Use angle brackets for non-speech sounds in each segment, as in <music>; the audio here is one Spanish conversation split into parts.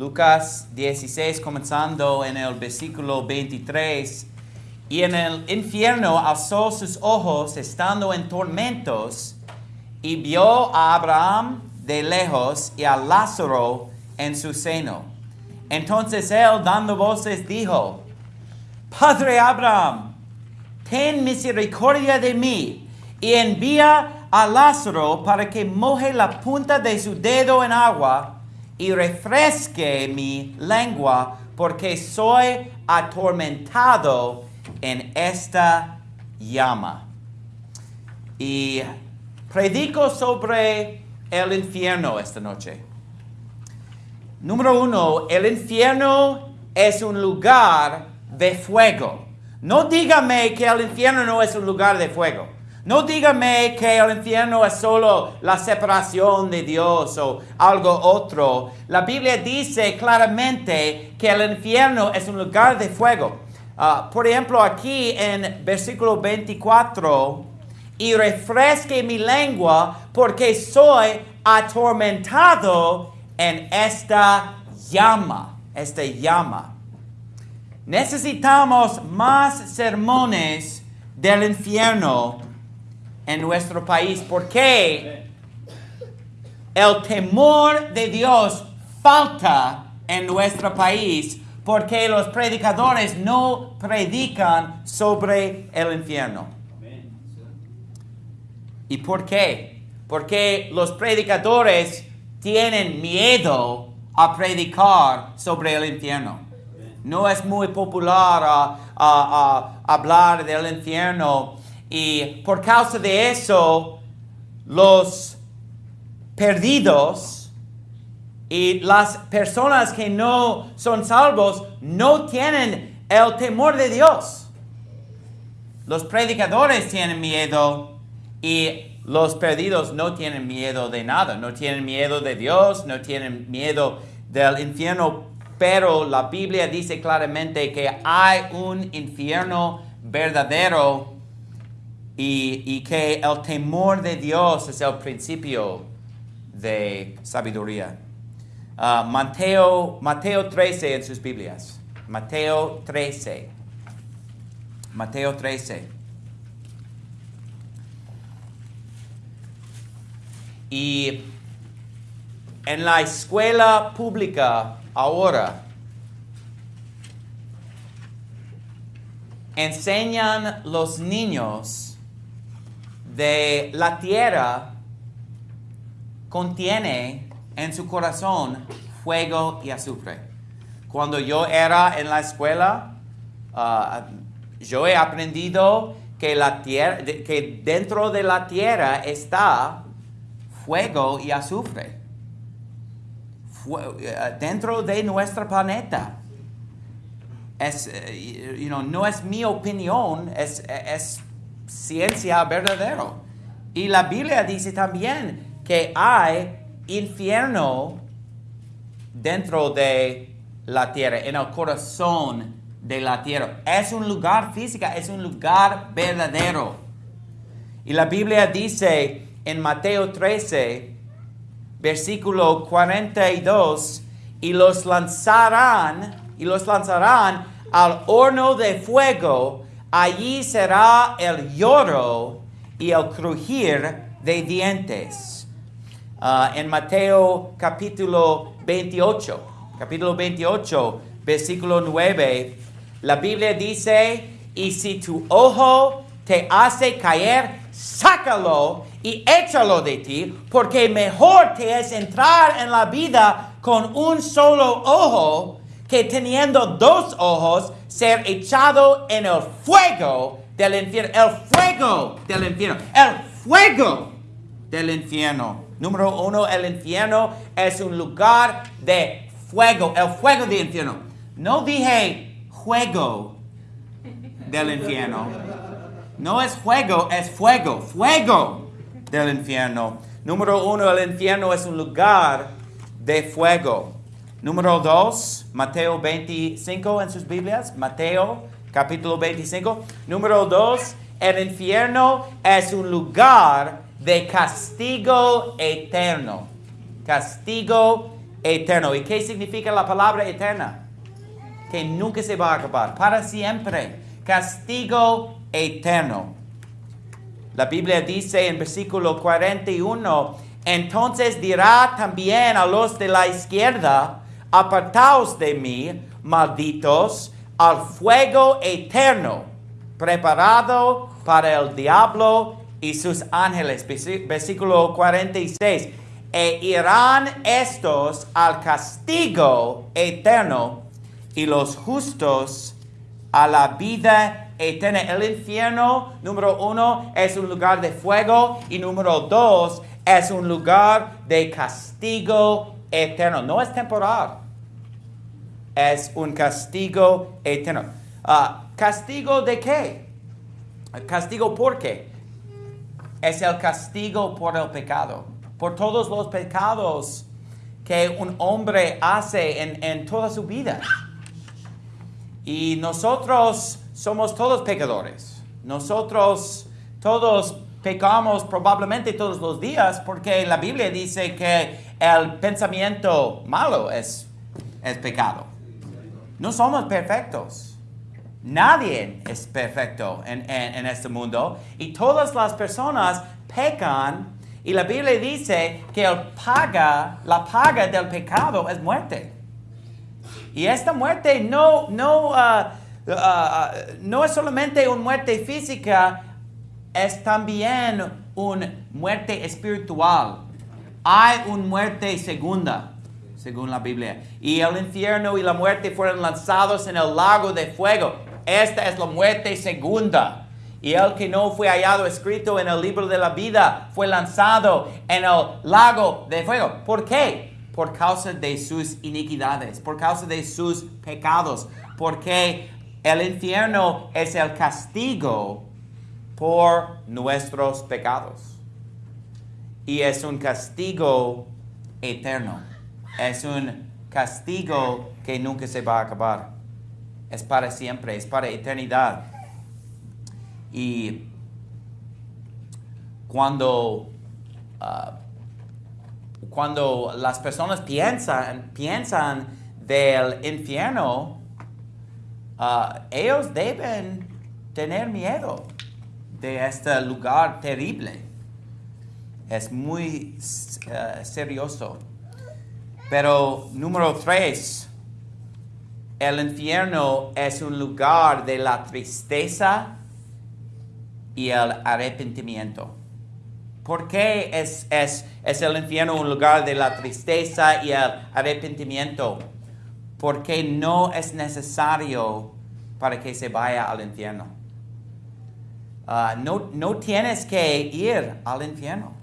Lucas 16, comenzando en el versículo 23. Y en el infierno alzó sus ojos estando en tormentos y vio a Abraham de lejos y a Lázaro en su seno. Entonces él, dando voces, dijo, Padre Abraham, ten misericordia de mí y envía a Lázaro para que moje la punta de su dedo en agua y refresque mi lengua, porque soy atormentado en esta llama. Y predico sobre el infierno esta noche. Número uno, el infierno es un lugar de fuego. No dígame que el infierno no es un lugar de fuego. No dígame que el infierno es solo la separación de Dios o algo otro. La Biblia dice claramente que el infierno es un lugar de fuego. Ah, por ejemplo, aquí en versículo 24, y refresque mi lengua porque soy atormentado en esta llama, esta llama. Necesitamos más sermones del infierno en nuestro país porque el temor de Dios falta en nuestro país porque los predicadores no predican sobre el infierno. ¿Y por qué? Porque los predicadores tienen miedo a predicar sobre el infierno. No es muy popular hablar del infierno y por causa de eso los perdidos y las personas que no son salvos no tienen el temor de Dios. Los predicadores tienen miedo y los perdidos no tienen miedo de nada, no tienen miedo de Dios, no tienen miedo del infierno, pero la Biblia dice claramente que hay un infierno verdadero y, que el temor de Dios es el principio de sabiduría. Ah, Mateo, Mateo 13 en sus Biblias. Mateo 13. Mateo 13. Y en la escuela pública ahora enseñan los niños de la tierra contiene en su corazón fuego y azufre. Cuando yo era en la escuela, ah, yo he aprendido que, la tierra, que dentro de la tierra está fuego y azufre. Eh, dentro de nuestro planeta. Es, eh, no es mi opinión, es, es ciencia verdadera. Y la Biblia dice también que hay infierno dentro de la tierra, en el corazón de la tierra. Es un lugar físico, es un lugar verdadero. Y la Biblia dice en Mateo 13, versículo 42, y los lanzarán, y los lanzarán al horno de fuego, allí será el lloro y el crujir de dientes. Ah, en Mateo capítulo 28, capítulo 28, versículo 9, la Biblia dice, y si tu ojo te hace caer, sácalo y échalo de ti, porque mejor te es entrar en la vida con un solo ojo que teniendo dos ojos ser echado en el fuego del infierno. El fuego del infierno. El fuego del infierno. Número uno, el infierno es un lugar de fuego, el fuego del infierno. No dije juego del infierno. No es juego, es fuego, fuego del infierno. Número uno, el infierno es un lugar de fuego. Número dos, Mateo 25 en sus Biblias. Mateo capítulo 25. Número dos, el infierno es un lugar de castigo eterno. Castigo eterno. ¿Y qué significa la palabra eterna? Que nunca se va a acabar, para siempre. Castigo eterno. La Biblia dice en versículo 41, entonces dirá también a los de la izquierda, apartaos de mí, malditos, al fuego eterno, preparado para el diablo y sus ángeles. Versículo 46. E irán estos al castigo eterno y los justos a la vida eterna. El infierno, número uno, es un lugar de fuego y número dos, es un lugar de castigo eterno. No es temporal, es un castigo eterno. Ah, ¿Castigo de qué? ¿Castigo por qué? Es el castigo por el pecado, por todos los pecados que un hombre hace en, en toda su vida. Y nosotros somos todos pecadores. Nosotros todos pecamos probablemente todos los días porque la Biblia dice que el pensamiento malo es, es pecado. No somos perfectos. Nadie es perfecto en, en, este mundo y todas las personas pecan y la Biblia dice que el paga, la paga del pecado es muerte. Y esta muerte no, no, uh, uh, uh, no es solamente una muerte física, es también una muerte espiritual. Hay una muerte segunda, según la Biblia. Y el infierno y la muerte fueron lanzados en el lago de fuego. Esta es la muerte segunda. Y el que no fue hallado escrito en el libro de la vida fue lanzado en el lago de fuego. ¿Por qué? por causa de sus iniquidades, por causa de sus pecados, porque el infierno es el castigo por nuestros pecados. Y es un castigo eterno. Es un castigo que nunca se va a acabar. Es para siempre, es para eternidad. Y cuando uh, cuando las personas piensan, piensan del infierno, uh, ellos deben tener miedo de este lugar terrible. Es muy uh, serioso. Pero número tres, el infierno es un lugar de la tristeza y el arrepentimiento. ¿Por qué es, es, es, el infierno un lugar de la tristeza y el arrepentimiento? Porque no es necesario para que se vaya al infierno. Ah, no, no, tienes que ir al infierno.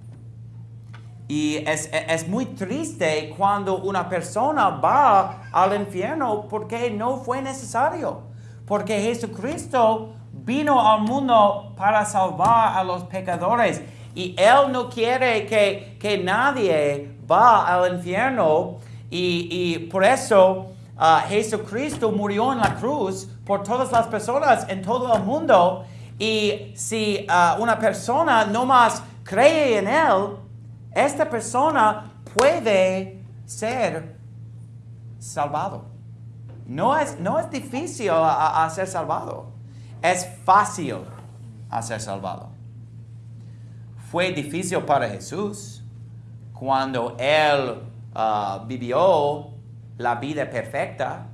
Y es, es, muy triste cuando una persona va al infierno porque no fue necesario. Porque Jesucristo vino al mundo para salvar a los pecadores. Y Él no quiere que, nadie va al infierno. Y, por eso uh, Jesucristo murió en la cruz por todas las personas en todo el mundo. Y si uh, una persona no más cree en Él, esta persona puede ser salvado. No es, no es difícil a ser salvado, es fácil a ser salvado fue difícil para Jesús cuando Él uh, vivió la vida perfecta.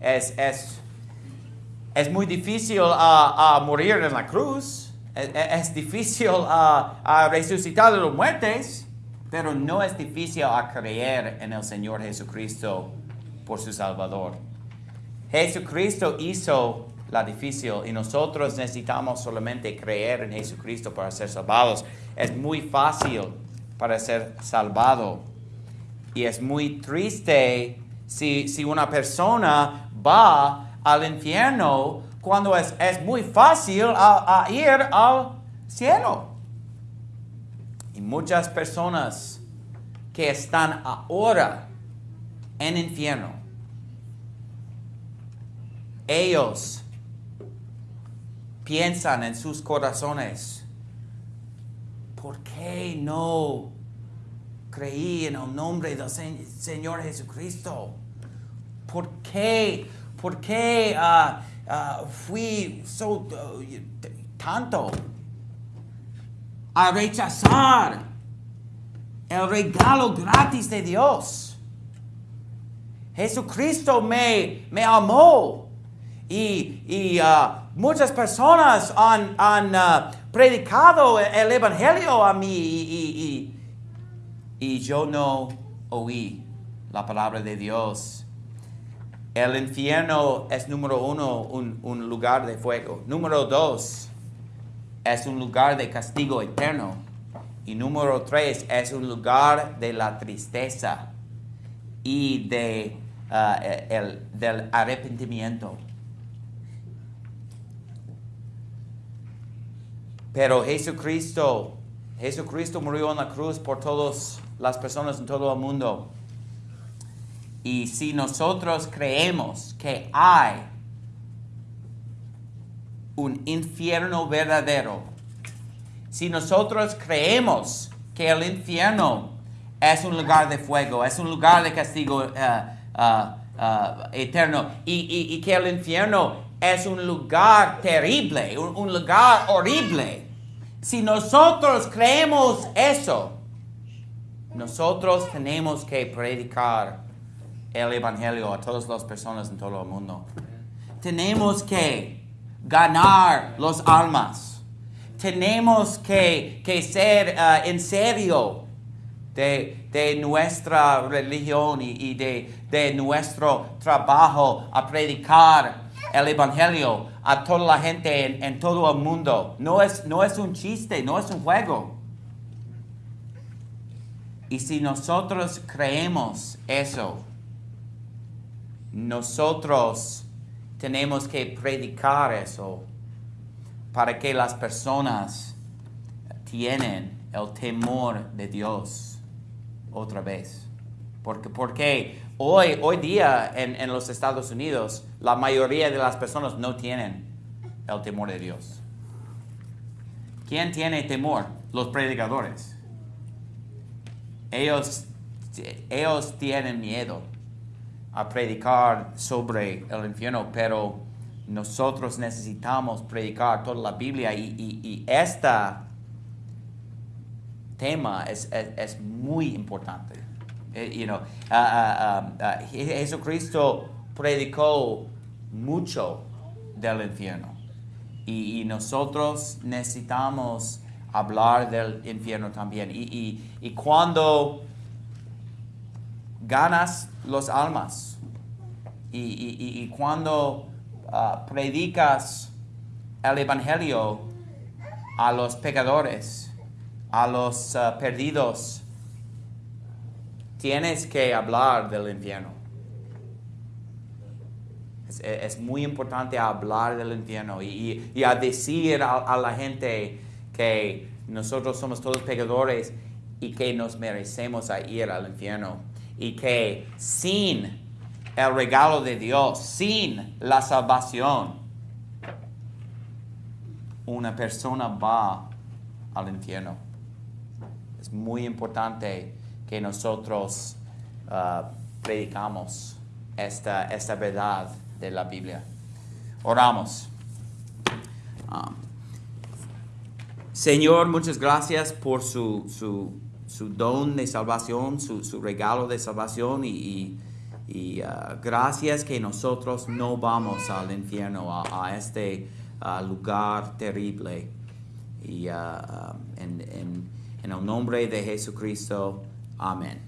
Es, es, es muy difícil uh, uh, morir en la cruz. Es, difícil a <laughs> resucitar de los muertes, pero no es difícil a creer en el Señor Jesucristo por su Salvador. Jesucristo hizo la difícil y nosotros necesitamos solamente creer en Jesucristo para ser salvados. Es muy fácil para ser salvado y es muy triste si, si una persona va al infierno cuando es, es muy fácil ir al cielo. Y muchas personas que están ahora en infierno, ellos piensan en sus corazones, ¿por qué no creí en el nombre del Se- Señor Jesucristo? ¿Por qué? ¿Por qué ah, ah, fui so, uh, tanto a rechazar el regalo gratis de Dios? Jesucristo me, me amó y, y, ah, muchas personas han, han, ah, predicado el Evangelio a mí y- y yo no oí la palabra de Dios. El infierno es número uno, un, un lugar de fuego. Número dos, es un lugar de castigo eterno. Y número tres, es un lugar de la tristeza y de, ah, el, del arrepentimiento. Pero Jesucristo, Jesucristo murió en la cruz por todas las personas en todo el mundo. Y si nosotros creemos que hay un infierno verdadero, si nosotros creemos que el infierno es un lugar de fuego, es un lugar de castigo eh, ah, ah, eterno, y, que el infierno es un lugar terrible, un lugar horrible, si nosotros creemos eso, nosotros tenemos que predicar el Evangelio a todas las personas en todo el mundo. Tenemos que ganar los almas. Tenemos que, que ser ah, en serio de, de nuestra religión y, y de, de nuestro trabajo a predicar el Evangelio a toda la gente en, en todo el mundo. No es, no es un chiste, no es un juego. Y si nosotros creemos eso, nosotros tenemos que predicar eso para que las personas tienen el temor de Dios otra vez. Porque, porque hoy, hoy día en, en los Estados Unidos la mayoría de las personas no tienen el temor de Dios. ¿Quién tiene temor? Los predicadores. Ellos, ellos tienen miedo a predicar sobre el infierno, pero nosotros necesitamos predicar toda la Biblia y, y, este tema es, es, muy importante. Eh, you know, ah, ah, ah, Je- Jesucristo predicó mucho del infierno y, y nosotros necesitamos hablar del infierno también. Y, y, y cuando ganas los almas y, cuando ah, predicas el evangelio a los pecadores, a los ah, perdidos, tienes que hablar del infierno. Es, es muy importante hablar del infierno y, y- a decir a, la gente que nosotros somos todos pecadores y que nos merecemos ir al infierno y que sin el regalo de Dios, sin la salvación, una persona va al infierno. Es muy importante que nosotros ah, predicamos esta, esta verdad de la Biblia. Oramos. Ah. Señor, muchas gracias por su, su, su don de salvación, su, su regalo de salvación y, y- ah, gracias que nosotros no vamos al infierno, a, a este ah, lugar terrible. Y ah, ah, en, en- en el nombre de Jesucristo, amén.